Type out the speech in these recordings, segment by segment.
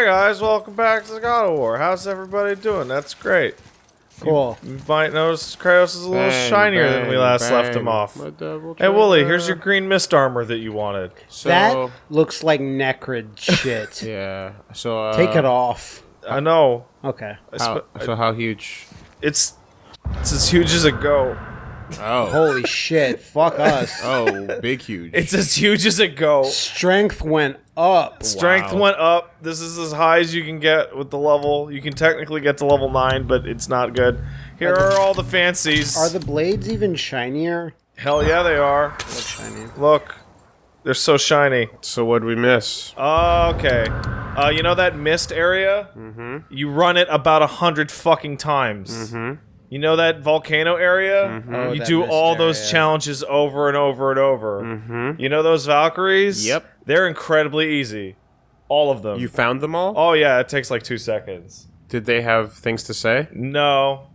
Hi guys, welcome back to God of War. How's everybody doing? That's great. Cool. You might notice Kratos is a little shinier than we last left him off. Hey Wooly, here's your green mist armor that you wanted. So, that looks like Necrid shit. yeah. So uh, Take it off. I know. Okay. How, sp- so how huge? it's it's as huge as a go. Oh. Holy shit. Fuck us. oh, big huge. It's as huge as a go. Strength went up. Strength Wow. went up. This is as high as you can get with the level. You can technically get to level 9, but it's not good. Here are all the fancies. Are the blades even shinier? Hell yeah, they are. Look shiny. Look. They're so shiny. so what would we miss? Okay. Uh, you know that mist area? Mm-hmm. You run it about a hundred fucking times. Mm-hmm. You know that volcano area? Oh, You do mist all those challenges over and over and over. Mm-hmm. You know those Valkyries? Yep. They're incredibly easy. All of them. You found them all? oh yeah, it takes like two seconds. Did they have things to say? No.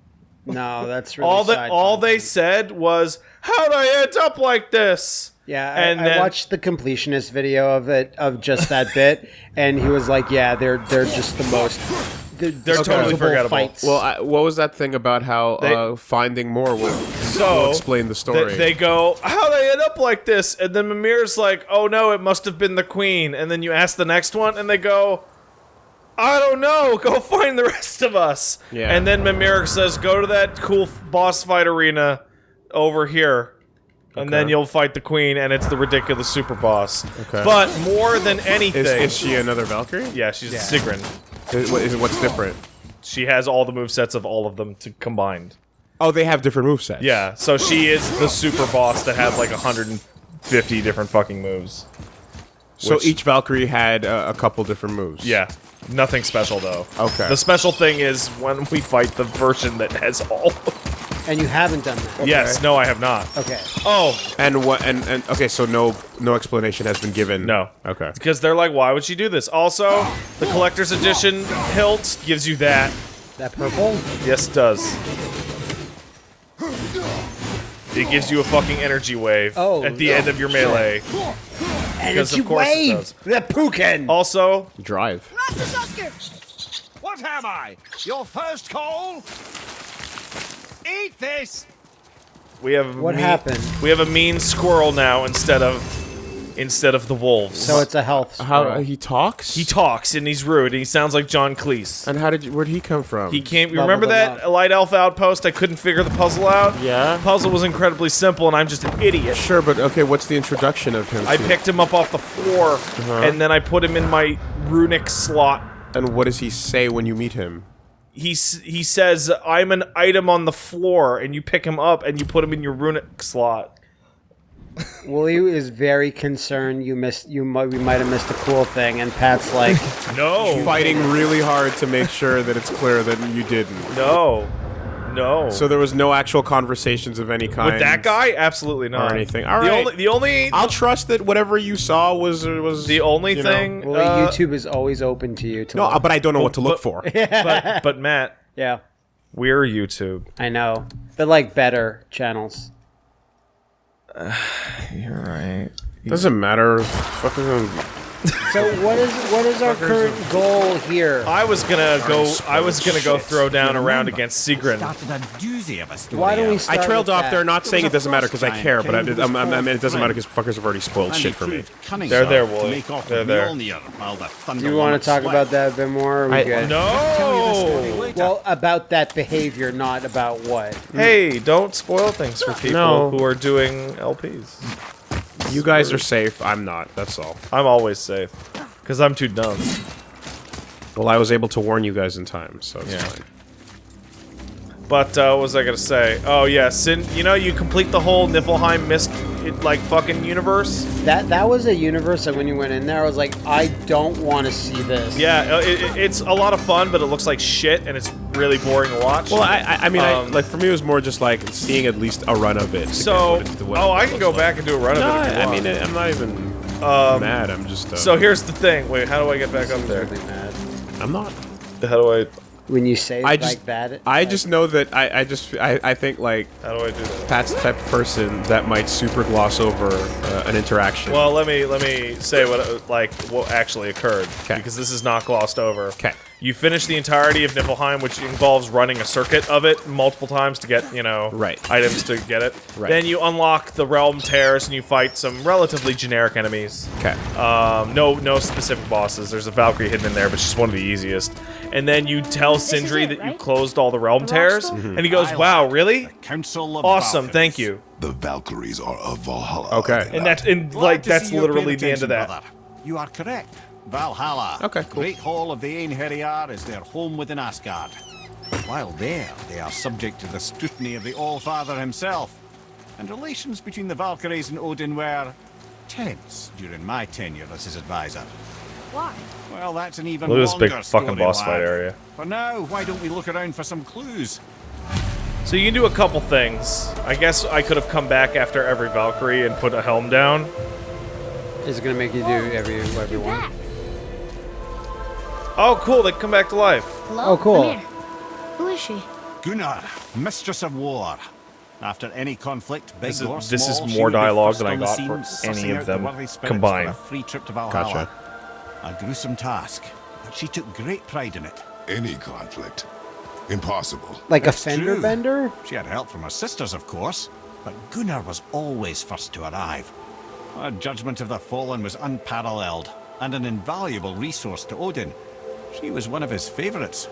No, that's really all that all they said was, "How'd I end up like this?" Yeah, and I then- watched the completionist video of it of just that bit, and he was like, "Yeah, they're they're just the most they're, They're totally disposable forgettable. Fights. Well, I, what was that thing about how They- uh, finding more will, So will explain the story? They, they go, "How'd I end up like this?" And then Mimir's like, "Oh no, it must have been the queen." And then you ask the next one, and they go, "I don't know. Go find the rest of us." Yeah. And then Mimir says, "Go to that cool f- boss fight arena over here." And then you'll fight the queen, and it's the ridiculous super boss. Okay. But more than anything, is, is she another Valkyrie? yeah, she's Yeah. Sigrun. Is, what- is, what's different? She has all the move sets of all of them to combined. Oh, they have different move sets. Yeah, so she is the super boss that has like 150 different fucking moves. So each Valkyrie had uh, a couple different moves. Yeah, nothing special though. Okay. The special thing is when we fight the version that has all. And you haven't done that. yes, no, I have not. Okay. Oh, And what? And, and okay, so no no explanation has been given. No. Okay. because they're like, why would she do this? Also, the collector's edition hilt gives you that. That purple. Yes, it does. It gives you a fucking energy wave Oh, at the no. end of your melee. Energy of course it wave. does. The Pukin. Also, Drive. What am I? Your first call? Eat this! we have What happened? We have a mean squirrel now instead of instead of the wolves. So it's a health. How uh, he talks? he talks and he's rude and he sounds like John Cleese. And how did you, where'd he come from? He came. You remember that up. light elf outpost? I couldn't figure the puzzle out. Yeah. The puzzle was incredibly simple, and I'm just an idiot. Sure, but okay, what's the introduction of him? I to- picked him up off the floor, uh-huh. and then I put him in my runic slot. And what does he say when you meet him? He he says, "I'm an item on the floor," and you pick him up and you put him in your runic slot. Wooly is very concerned. You missed. You might. We might have missed a cool thing. And Pat's like, No, Fighting really hard to make sure that it's clear that you didn't. no, no. So there was no actual conversations of any kind with that guy, absolutely not. Or anything. All the right. only the only I'll trust that whatever you saw was was the only you know- thing. Uh, YouTube is always open to you. To No, look. but I don't know what to look but- for. but but Matt, yeah, we're YouTube. I know. They're like better channels. You're right. Doesn't matter. Fucking So what is what is our current goal here? I was gonna go. I was gonna go throw down around against Sigrun. A doozy of a. Why don't we start I trailed with off that? there, not saying it doesn't matter because I care, but I, came I'm, I'm, I mean, it doesn't matter because fuckers have already spoiled And shit for me. They're there, enough Wooly. They're there. The Do you want to talk about that a bit more? Or we I- good? No. Well, about that behavior, not about what. Hey, don't spoil things for people No. who are doing LPs. You guys are safe. I'm not. That's all. I'm always safe because I'm too dumb. Well, I was able to warn you guys in time, so it's Yeah. fine. But uh, what was I gonna say? Oh yeah, sin. You know, you complete the whole Niflheim mist, it, like fucking universe. That that was a universe that when you went in there, I was like, I don't want to see this. Yeah, uh, it, it, it's a lot of fun, but it looks like shit, and it's really boring to watch. Well, I, I, I mean, Um, I, like for me, it was more just like seeing at least a run of it. so, what it- what oh, it I can go like. back and do a run No, of it. If you I want. mean, I'm not even mad. I'm just. Uh, so here's the thing. Wait, how do I get back up there? Really mad. I'm not. How do I? When you say I like just, that. I like- just know that I, I just, I, I think like How do I do that? Pat's the type of person that might super gloss over uh, an interaction. Well, let me let me say what uh, like what actually occurred 'Kay. because this is not glossed over. 'Kay. You finish the entirety of Niflheim, which involves running a circuit of it multiple times to get you know Right. items to get it. Right. Then you unlock the realm tears and you fight some relatively generic enemies. okay. Um, no, no specific bosses. There's a Valkyrie hidden in there, but she's one of the easiest. And then you tell This Sindri it, that you closed all the realm The rock tears, stone? and he goes, "Wow, really? Council of Awesome, Valkyries. thank you." The Valkyries are of Valhalla. Okay. And not? that's and Glad like that's see you're paying literally the end of that. brother. You are correct. Valhalla, Okay, cool. Great Hall of the Einherjar, is their home within Asgard. While there, they are subject to the scrutiny of the All-Father himself. And relations between the Valkyries and Odin were tense during my tenure as his advisor. Why? Well, that's an even Look at this big longer fucking boss lad. fight area. For now, why don't we look around for some clues? So you can do a couple things. I guess I could have come back after every Valkyrie and put a helm down. Is it gonna make you do every every You're one? back. Oh, cool! They come back to life. Hello? Oh, cool. Who is she? Gunnr, Mistress of War. After any conflict, big This is- or this is more dialogue first than I got scene, for any of out the them combined. For a free trip to Valhalla. Gotcha. A gruesome task, but she took great pride in it. Any conflict. Impossible. Like a fender true. bender? She had help from her sisters, of course, but Gunnr was always first to arrive. Her judgment of the fallen was unparalleled, and an invaluable resource to Odin. She was one of his favourites.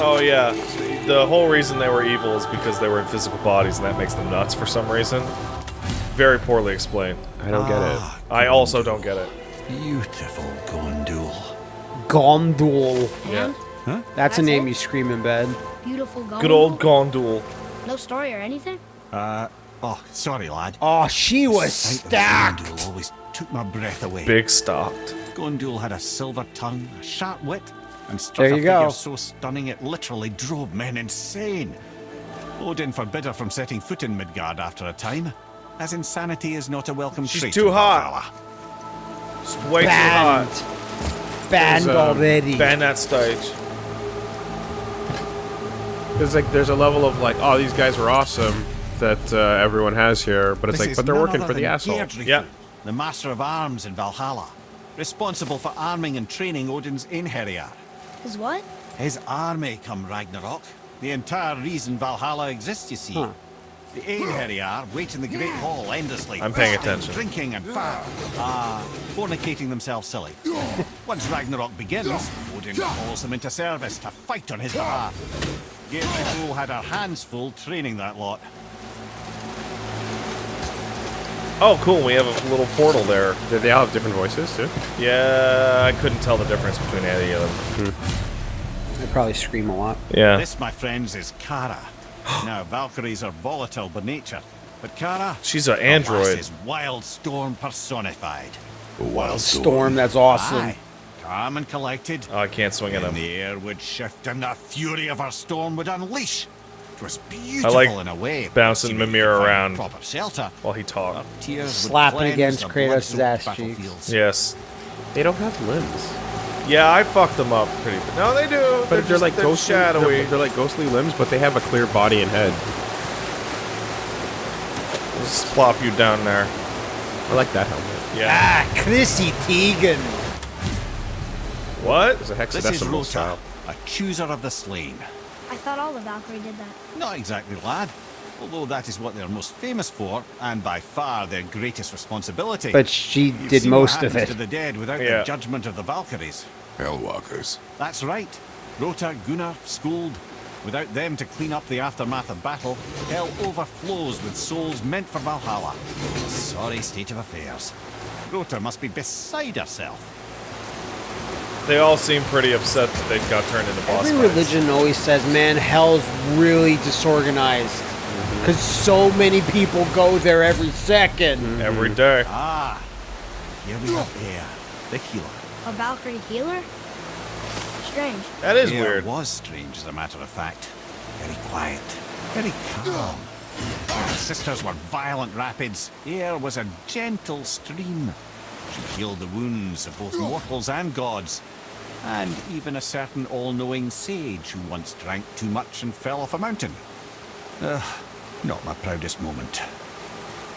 Oh yeah, the whole reason they were evil is because they were in physical bodies, and that makes them nuts for some reason. Very poorly explained. I don't get it. Ah, I also don't get it. Beautiful Gondul. Gondul. Yeah. And That's a name it? you scream in bed. beautiful gold. Good old Gondul. No story or anything? Uh, oh, sorry, lad. Oh, she was Sight of stacked. Gondul always took my breath away. Big stocked. Gondul had a silver tongue, a sharp wit, and struck There a figure go. so stunning it literally drove men insane. Odin forbid her from setting foot in Midgard after a time, as insanity is not a welcome She's trait too in hot. Valhalla. It's way Banned. too hot. Banned There's, um, already. Ban that stage. There's like there's a level of like, oh, these guys were awesome that uh, everyone has here, but it's This like, but they're working for the than asshole. Yeah. The master of arms in Valhalla, responsible for arming and training Odin's Einherjar. Is what? His army come Ragnarok. The entire reason Valhalla exists, you see. Huh. The Einherjar wait in the Great Hall endlessly. I'm paying attention. Drinking and fire. Ah, fornicating themselves silly. Once Ragnarok begins, Odin calls them into service to fight on his behalf. Geirdriful had her hands full training that lot. Oh, cool. We have a little portal there. Did they all have different voices too? Yeah, I couldn't tell the difference between any of them. Hmm. They probably scream a lot. Yeah. This, my friends, is Kara. now, Valkyries are volatile by nature, but Kara... She's an alas, android. is Wild Storm personified. A wild Storm, that's awesome. Aye, calm and collected. Oh, I can't swing at And him. the air would shift and the fury of her storm would unleash. It was beautiful like in a way. bouncing Mimir around. Proper shelter. While he talked. Slapping against Kratos' ass cheeks. Yes. They don't have limbs. Yeah, I fucked them up pretty. No, they do. But they're, just- like ghostly. shadowy. They're, they're like ghostly limbs, but they have a clear body and head. Just plop you down there. I like that helmet. Yeah. Ah, Chrissy Teigen. What? It's a This is hexadecimal Rota, style. a chooser of the slain. I thought all the Valkyrie did that. Not exactly, lad. Although that is what they're most famous for, and by far their greatest responsibility. But she You've did seen what most of happens it. to the dead without Yeah. the judgment of the Valkyries. Hellwalkers. That's right. Rota, Gunnr, Skuld. Without them to clean up the aftermath of battle, hell overflows with souls meant for Valhalla. Sorry state of affairs. Rota must be beside herself. They all seem pretty upset that they got turned into boss Every fights. religion always says, man, hell's really disorganized. Mm-hmm. Because so many people go there every 2nd every day. Ah, here we have Eir, the healer. A Valkyrie healer? Strange. That is Eir weird. was strange, as a matter of fact. Very quiet, very calm. Her sisters were violent rapids. Eir was a gentle stream. She healed the wounds of both mortals and gods, and even a certain all-knowing sage who once drank too much and fell off a mountain. Ugh, not my proudest moment.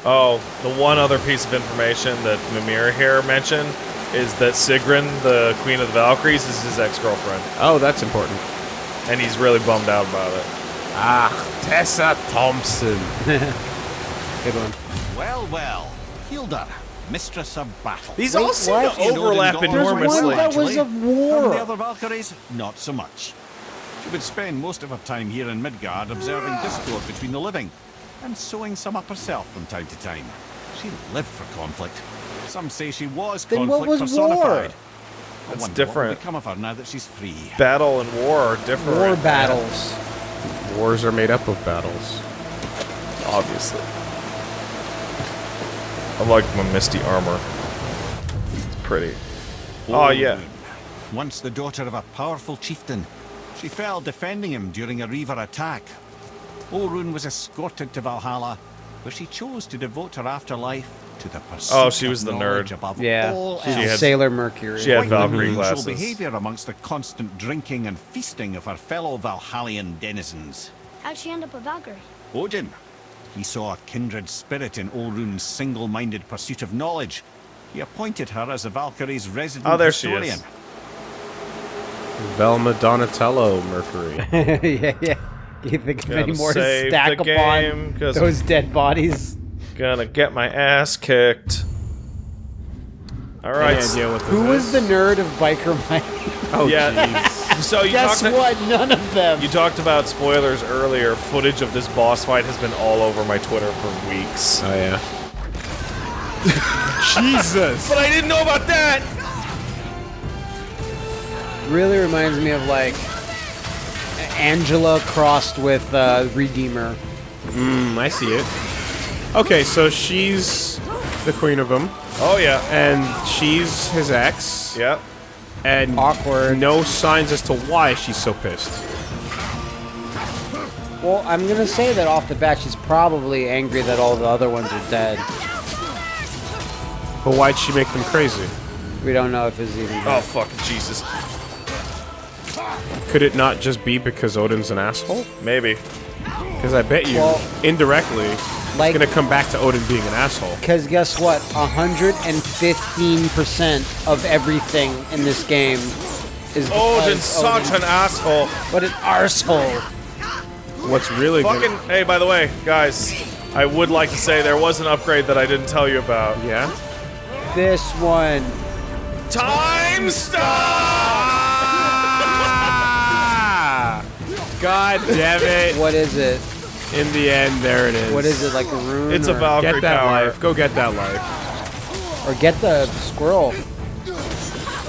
Oh, the one other piece of information that Mimir here mentioned is that Sigrun, the Queen of the Valkyries, is his ex-girlfriend, Oh, that's important. and he's really bummed out about it. Ah, Tessa Thompson. Good one. Well, well, Hildr, mistress of battle. These Wait, all seem what? to overlap There's There's enormously. one that was of And the other Valkyries, not so much. She would spend most of her time here in Midgard observing ah. discord between the living and sewing some up herself from time to time. She lived for conflict. Some say she was Then what conflict was personified. war? I That's wonder What different. will become of her now that she's free? Battle and war are different. War battles. Wars are made up of battles. obviously. I like my misty armor. It's pretty. Oh yeah. Once the daughter of a powerful chieftain, she fell defending him during a Reaver attack. Olrun was escorted to Valhalla, where she chose to devote her afterlife to the pursuit Oh, she of was the knowledge nerd. above Yeah. all She's else. had- Sailor Mercury. she had Quite Valkyrie unusual glasses. behavior amongst the constant drinking and feasting of her fellow Valhallian denizens. How'd she end up a Valkyrie? Odin. He saw a kindred spirit in Olrun's single-minded pursuit of knowledge. He appointed her as the Valkyrie's resident Oh, there she historian. is. Velma Donatello Mercury. yeah, yeah. You think of any more to stack the upon game, 'cause- those dead bodies? Gonna get my ass kicked. All right. Any idea what this Who was the nerd of Biker Mike? Oh, Yeah. Jeez. So you Guess talked what? None of them. You talked about spoilers earlier. Footage of this boss fight has been all over my Twitter for weeks. Oh, yeah. Jesus! But I didn't know about that. really reminds me of like Angela crossed with uh, Redeemer. Mm, I see it. Okay, so she's the queen of them, Oh yeah. and she's his ex, Yeah. And Awkward. no signs as to why she's so pissed. Well, I'm gonna say that off the bat, she's probably angry that all the other ones are dead. But why'd she make them crazy? We don't know if it's even. Oh fucking Jesus. Could it not just be because Odin's an asshole? Maybe. Because I bet you, Well, indirectly, like- it's gonna come back to Odin being an asshole. Because guess what? 115% of everything in this game is because Odin's such Odin- an asshole. What an arsehole. What's really Fucking. good? Hey, by the way, guys, I would like to say there was an upgrade that I didn't tell you about. Yeah. This one. Time stop. God damn it! What is it? In the end, there it is. What is it? Like a rune? It's a Valkyrie Get that power. life. Go get that life. Or get the squirrel.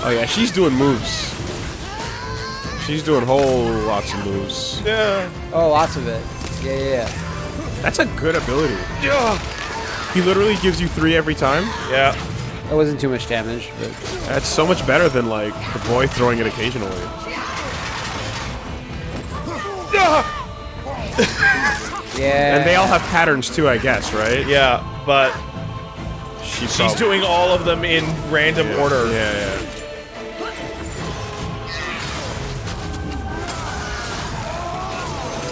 Oh yeah, she's doing moves. She's doing whole lots of moves. Yeah. Oh, lots of it. Yeah, yeah, yeah. That's a good ability. Yeah. He literally gives you three every time. Yeah. That wasn't too much damage, but That's so much better than like the boy throwing it occasionally. yeah. And they all have patterns too, I guess, right? Yeah, but She she's prob- doing all of them in random yeah, order. Yeah, yeah.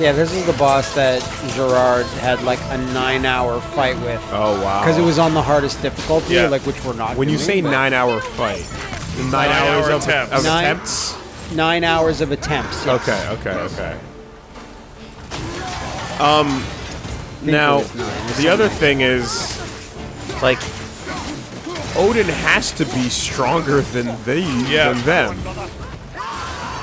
Yeah, this is the boss that Gerard had like a nine-hour fight with. Oh wow. Because it was on the hardest difficulty, Yeah. like which we're not. When you say nine-hour fight, the nine, Nine-hour hours of, attempts. of Nine- attempts. nine hours of attempts. yes. Okay, okay, okay. Um, now it was nine. It's the other thing is, like, Odin has to be stronger than they Yeah. than them.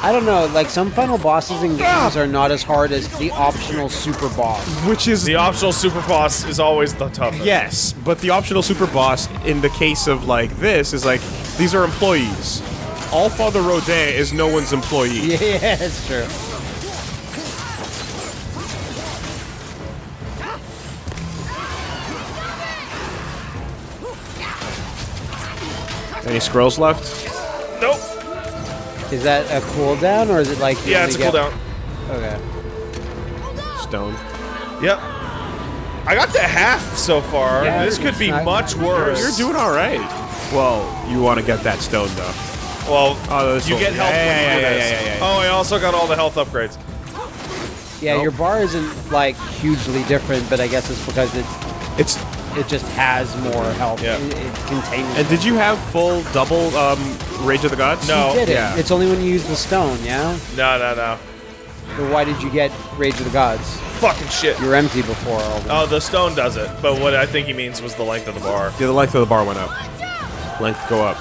I don't know. Like some final bosses in games are not as hard as the optional super boss. Which is The optional super boss is always the toughest. yes, but the optional super boss in the case of like this is like these are employees. All Father Rodin is no one's employee. Yeah, that's true. Any scrolls left? Nope. Is that a cooldown or is it like? Yeah, it's a get- cooldown. Okay. Stone. Yep. I got to half so far. Yeah, this could be it's not- much you're- worse. You're doing all right. Well, you want to get that stone though. Well, Oh, you one. get health Yeah, when yeah, you yeah, this. yeah, yeah, yeah. Oh, I also got all the health upgrades. Yeah, your bar isn't like hugely different, but I guess it's because it It's. It just has more health. Yeah. It, it contains. And did you have full double um, Rage of the Gods? No. You did it. Yeah. It's only when you use the stone, yeah. No, no, no. But why did you get Rage of the Gods? Fucking shit. You were empty before all this. Oh, the stone does it, but what I think he means was the length of the bar. Yeah, the length of the bar went up. Length go up.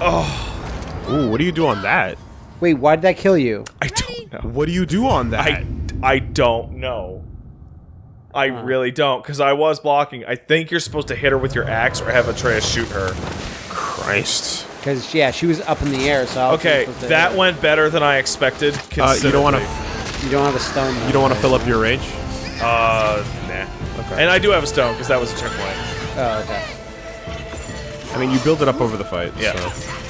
Oh. Ooh, what do you do on that? Wait, why did that kill you? I don't know. What do you do on that? I, I don't know. I really don't, because I was blocking. I think you're supposed to hit her with your axe or have Atreus shoot her. Christ. Because yeah, she was up in the air. So I was Okay, to- that went better than I expected. Uh, you don't want to. You don't have a stone. You don't want to fill up your rage. Uh, nah. Okay. And I do have a stone, because that was a checkpoint. Oh, okay. I mean, you build it up over the fight. Yeah. So.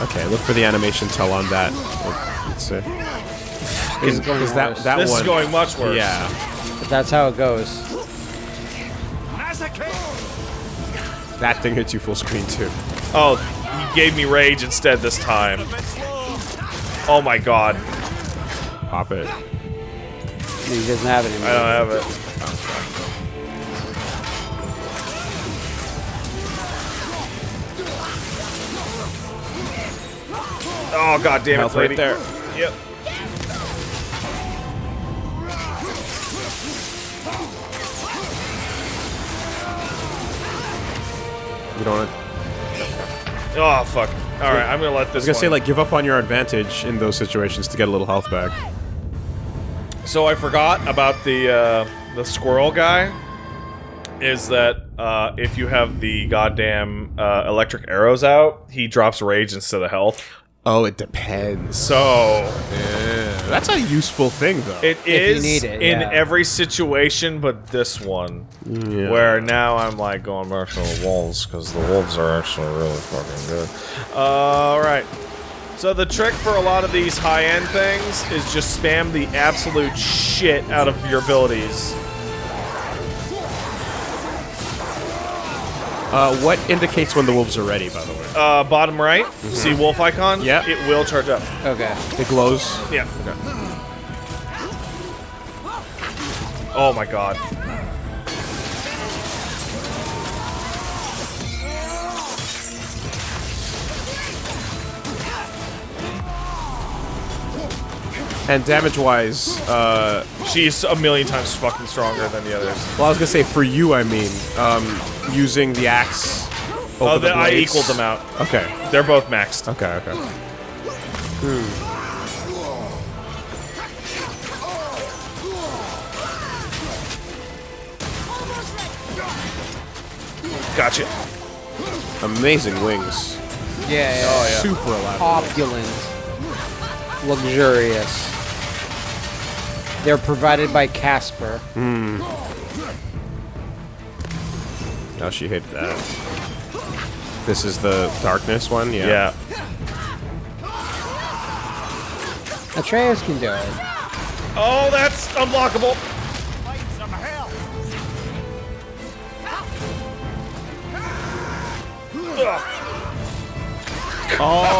Okay, look for the animation tell on that. Let's see. This is going Is that worse. that This one? is going much worse. Yeah. But that's how it goes. That thing hits you full screen too. Oh, he gave me rage instead this time. Oh my god. Pop it. He doesn't have it anymore. I don't have it. Oh, Oh god damn it, Health right there. Yep. You don't. Want Oh fuck. All right, I'm gonna let this I was gonna say like give up on your advantage in those situations to get a little health back. So I forgot about the uh, the squirrel guy. Is that uh, if you have the goddamn uh, electric arrows out, he drops rage instead of health. Oh, it depends. So Yeah, that's a useful thing though. it you need it, in yeah. every situation, but this one, Yeah. where now I'm like going back to the wolves because the wolves are actually really fucking good. All right. So the trick for a lot of these high-end things is just spam the absolute shit out of your abilities. Uh, what indicates when the wolves are ready? By the way, Uh, bottom right, see wolf icon? Yeah. It will charge up. Okay. it glows. Yeah. Oh my god. And damage-wise, uh, She's a million times fucking stronger than the others. well, I was gonna say for you, I mean, um, using the axe. Over Oh, the then I blades. equaled them out. Okay. They're both maxed. Okay. Okay. Hmm. Gotcha. Amazing wings. Yeah. yeah. Oh, yeah. Super elaborate. Opulent. Luxurious. They're provided by Casper. Hmm. Oh, she hated that. This is the darkness one. Yeah. Yeah. Atreus can do it. Oh, that's unblockable. Oh.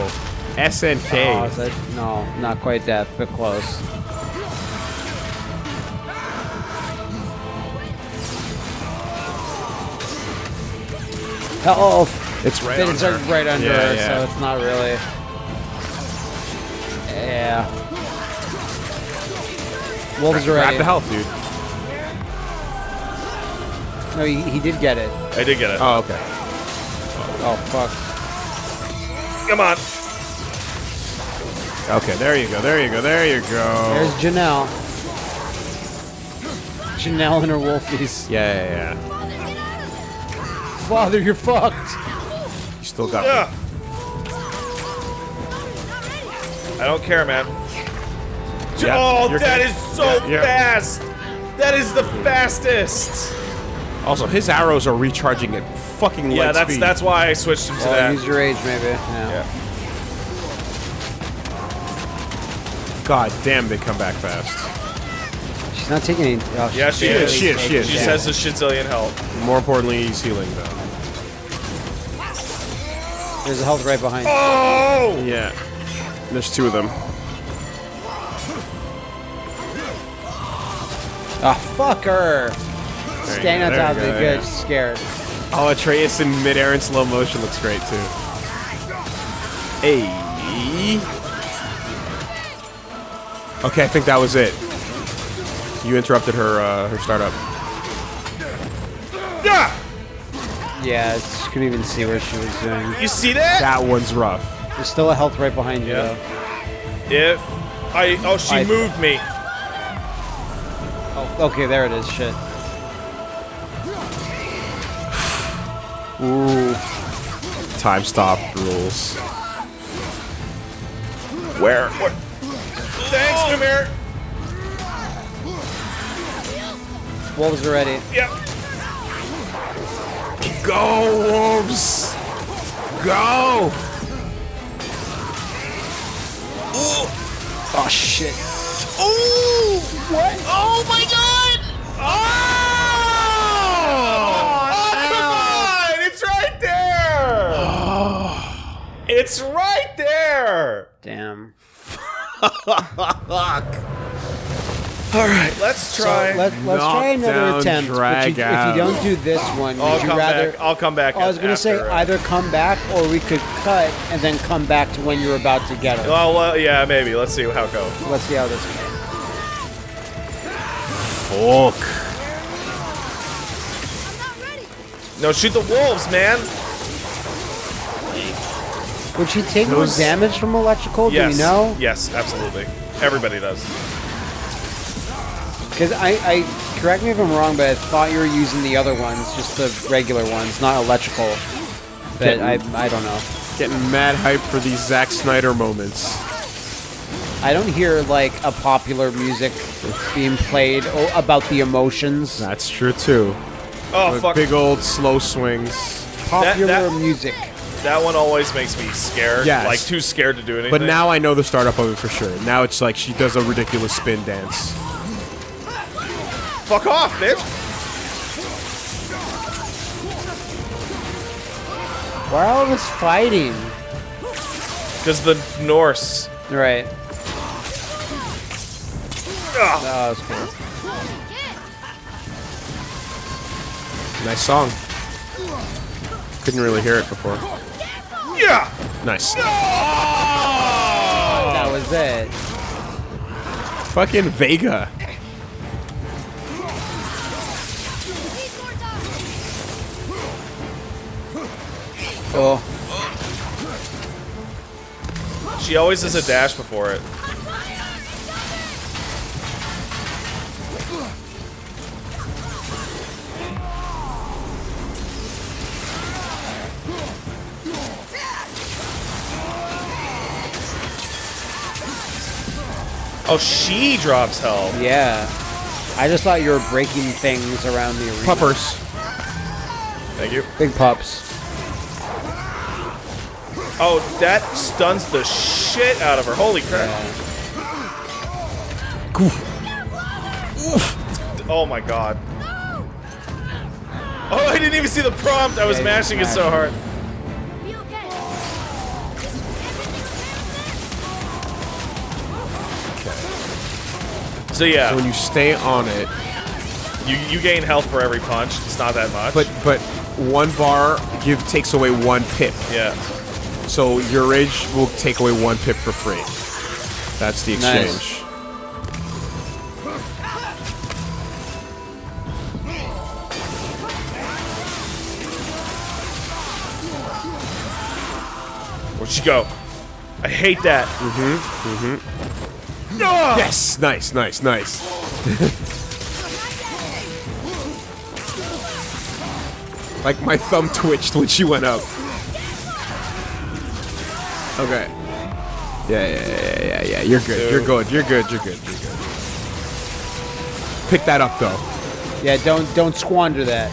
Oh, SNK. is that, no, not quite that, but close. Health. it's right But on it's her. like right under Yeah, her, yeah. so it's not really. Yeah. Wolves are Grab ready. the health, dude. No, he, he did get it. I did get it. Oh, okay. Oh fuck. Come on. Okay, there you go. There you go. There you go. There's Janelle. Janelle and her wolfies. yeah, yeah, yeah. Father, you're fucked. You still got. Ugh. I don't care, man. Oh, yeah, oh, you're that good. is so Yeah, yeah. fast. That is the fastest. Also, his arrows are recharging at fucking Yeah, light that's speed. that's why I switched him to Well, that. use your age, maybe. Yeah. Yeah. God damn, they come back fast. She's not taking any. Oh, Yeah, she's she barely is. She is, she taking is. She damage. says a shizillion health. More importantly, he's healing though. There's a health right behind. Oh! Yeah. There's two of them. Ah, fuck her. There you on top of it, go, good. yeah. Scared. Oh, Atreus in midair in slow motion looks great too. Hey. Okay, I think that was it. You interrupted her uh, her startup. Yeah, she couldn't even see where she was doing. You see that? That one's rough. There's still a health right behind you, Yeah. though. If I oh she I- moved me. Oh, okay, there it is. Shit. Ooh. Time stop rules. Where? Where? Thanks, Mimir. Wolves are ready. Yep. Go, wolves! Go! Oh shit. Ooh! What? Oh my god! Oh! Oh, come on! It's right there! it's right there! Damn. All right, let's try. Let, let's try another Knockdown, attempt. But drag you, if you don't do this one, I'll would you come rather? back. I'll come back. I was gonna say uh, either come back or we could cut and then come back to when you're about to get it. Well, well, yeah, maybe. Let's see how it goes. Let's see how this goes. Fuck. No, shoot the wolves, man. Would she take Those- more damage from electrical? yes. Do we know? Yes, absolutely. Everybody does. Because I, I, correct me if I'm wrong, but I thought you were using the other ones, just the regular ones, not electrical. But I, I don't know. Getting mad hype for these Zack Snyder moments. I don't hear like a popular music being played about the emotions. That's true too. Oh With fuck! big old slow swings. Popular that- music. That one always makes me scared. Yes. Like too scared to do anything. But now I know the startup of it for sure. Now it's like she does a ridiculous spin dance. Fuck off, bitch. Why are all of us fighting? Because the Norse. Right. Ugh. Oh, that was cool. Nice song. Couldn't really hear it before. Yeah. Nice. That was it. Fucking Vega. Oh, She always does a dash before it. Oh, she drops health. yeah. I just thought you were breaking things around the arena. Puppers. Thank you. Big pups. Oh, that stuns the shit out of her. Holy crap. Oh my god. Oh, I didn't even see the prompt. I was Yeah, mashing it so hard. Okay. So yeah, So when you stay on it, you you gain health for every punch. It's not that much. but but one bar give takes away one pip. yeah. So your rage will take away one pip for free. That's the Nice. exchange. Where'd she go? I hate that. Mm-hmm. Mm-hmm. No! Yes, nice, nice, nice. like my thumb twitched when she went up. Okay. Yeah, yeah, yeah, yeah, yeah. You're good. You're good. You're good. You're good. You're good. Pick that up though. Yeah, don't don't squander that.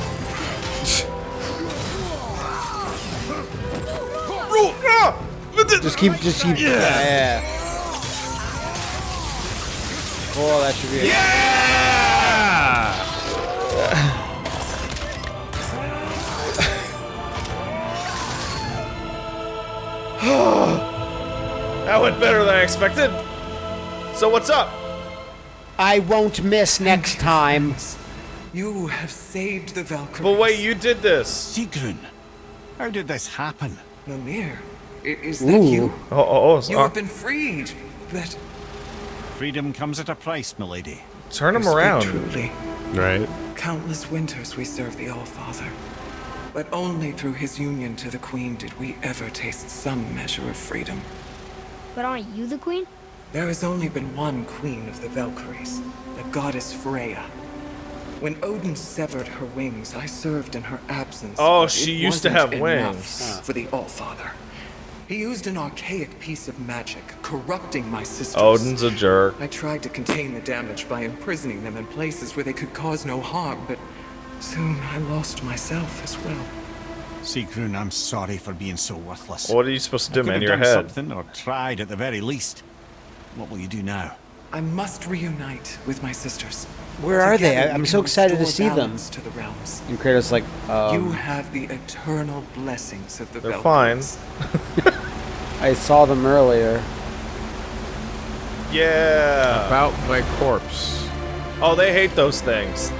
Just keep, just keep. Yeah. yeah. Oh, that should be. it. Yeah! That went better than I expected. So what's up? I won't miss next time. You have saved the Valkyries. But wait, you did this. Sigrun, how did this happen? Mimir, i- is that you? Oh, oh, oh. You have been freed, but Freedom comes at a price, milady. turn him around. Truly, Right. countless winters we serve the All-Father. But only through his union to the Queen did we ever taste some measure of freedom. But aren't you the queen? There has only been one queen of the Valkyries, the goddess Freya. When Odin severed her wings, I served in her absence. Oh, she it used to have wings. For the Allfather. He used an archaic piece of magic, corrupting my sisters. Odin's a jerk. I tried to contain the damage by imprisoning them in places where they could cause no harm, but soon I lost myself as well. Sigrun, I'm sorry for being so worthless. What are you supposed to do, Could man? have Your done head. something, or tried at the very least. What will you do now? I must reunite with my sisters. Where are they? Together I- I'm so excited to see them. balance To the realms. And Kratos like, you um, have the eternal blessings of the They're fine. I saw them earlier. Yeah. About my corpse. Oh, they hate those things.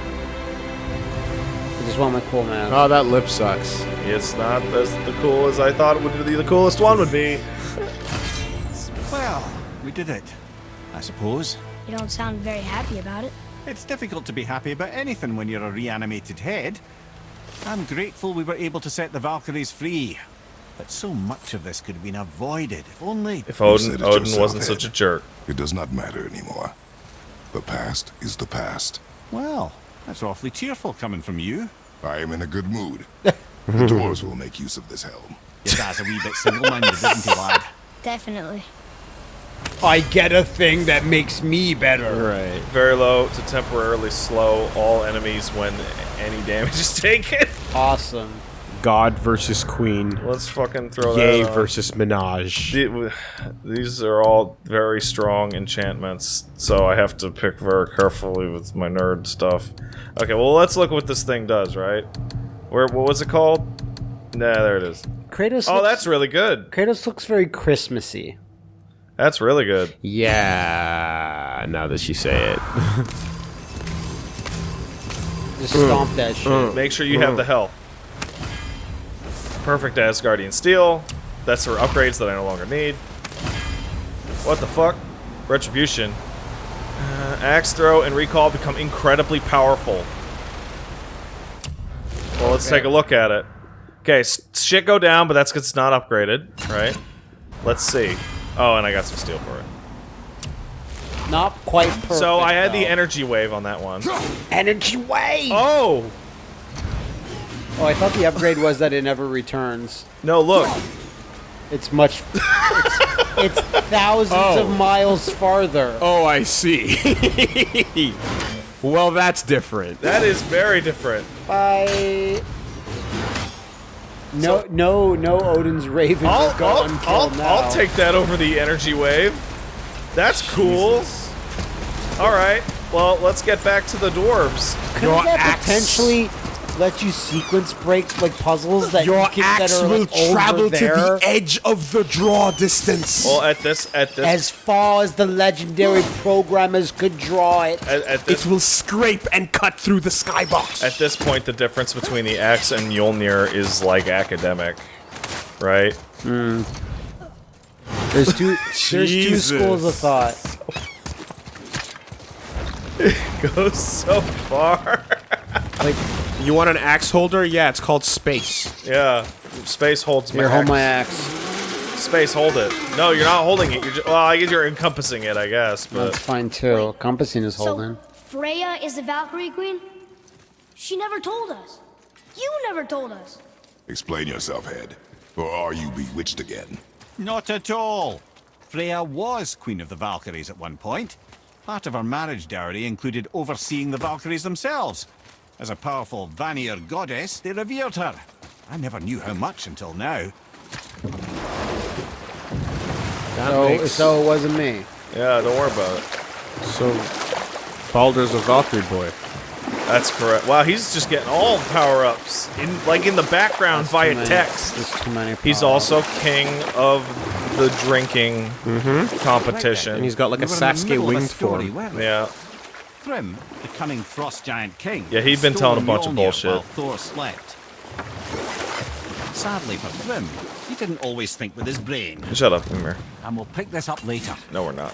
I just want my cool mask. Oh, that lip sucks. It's not as the cool as I thought it would be. The coolest one would be. Well, we did it. I suppose. You don't sound very happy about it. It's difficult to be happy about anything when you're a reanimated head. I'm grateful we were able to set the Valkyries free. But so much of this could have been avoided, if only... If Odin Odin wasn't Ed. such a jerk. It does not matter anymore. The past is the past. Well, that's awfully cheerful coming from you. I am in a good mood. the dwarves will make use of this helm. Your dad's a wee bit single-minded, isn't he, lad? Definitely. I get a thing that makes me better. Right. Very low to temporarily slow all enemies when any damage is taken. Awesome. God versus Queen. Let's fucking throw Yay that. on. versus Minaj. The- These are all very strong enchantments, so I have to pick very carefully with my nerd stuff. Okay, well let's look what this thing does, right? Where what was it called? Nah, there it is. Kratos. Oh, looks, that's really good. Kratos looks very Christmassy. That's really good. Yeah. Now that you say it. Just stomp that shit. Make sure you have the health. Perfect Asgardian steel. That's for upgrades that I no longer need. What the fuck? Retribution. Uh, axe throw and recall become incredibly powerful. Well, let's take a look at it. Okay, shit go down, but that's because it's not upgraded, right? Let's see. Oh, and I got some steel for it. Not quite perfect. so I had the energy wave on that one. energy wave. Oh! Oh, I thought the upgrade was that it never returns. No, look. It's much. It's, it's thousands Oh. of miles farther. Oh, I see. well, that's different. That is very different. Bye. No, no, no. Odin's Raven I'll, will go I'll, I'll, now. I'll take that over the energy wave. That's cool. All right. Well, let's get back to the dwarves. Couldn't that potentially let you sequence break like puzzles that Your you can, that axe are will like, over travel to the edge of the draw distance. Well, at this, at this, as far as the legendary programmers could draw it. at, at it will scrape and cut through the skybox. at this point, the difference between the axe and Mjolnir is like academic, right? Hmm. There's two. there's two schools of thought. It Goes so far. Like you want an axe holder? Yeah, it's called space. yeah. Space holds my here, hold axe. my axe. Space, hold it. No, you're not holding it. You're just, well, I guess you're encompassing it, I guess. That's But fine too. Compassing is holding. So, Freya is the Valkyrie queen? She never told us. You never told us. Explain yourself, head. Or are you bewitched again? Not at all. Freya was Queen of the Valkyries at one point. Part of her marriage dowry included overseeing the Valkyries themselves. As a powerful Vanir goddess, they revered her. I never knew how much until now. That So, makes- so it wasn't me. yeah, don't worry about it. so Baldur's a Valkyrie boy. That's correct. Wow, he's just getting all power-ups in like in the background Too via many- text. There's too many. He's also king of the drinking mm-hmm. competition. And he's got like We a were Sasuke middle winged form. yeah. Thrym, the cunning frost giant king. Yeah, he'd been telling a bunch of bullshit. While Thor slept. Sadly for Thrym, he didn't always think with his brain. Shut up, Ymir. And we'll pick this up later. No, we're not.